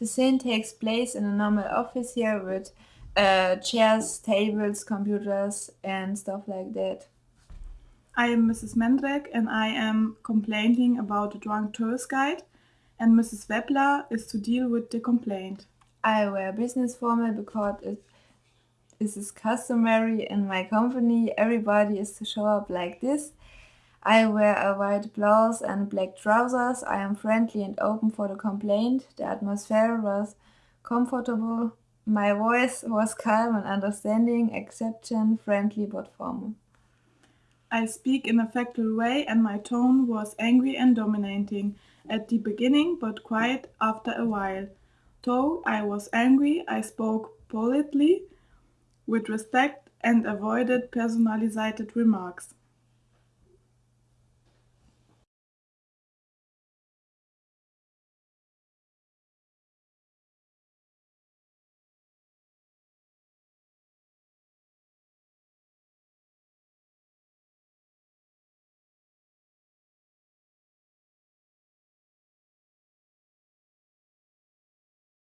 The scene takes place in a normal office here with uh, chairs, tables, computers, and stuff like that. I am Mrs. Mendrek and I am complaining about the drunk tourist guide, and Mrs. Webler is to deal with the complaint. I wear business formal because it is customary in my company. Everybody is to show up like this. I wear a white blouse and black trousers. I am friendly and open for the complaint. The atmosphere was comfortable. My voice was calm and understanding, accepting, friendly but formal. I speak in a factual way and my tone was angry and dominating at the beginning but quiet after a while. Though I was angry, I spoke politely, with respect, and avoided personalized remarks.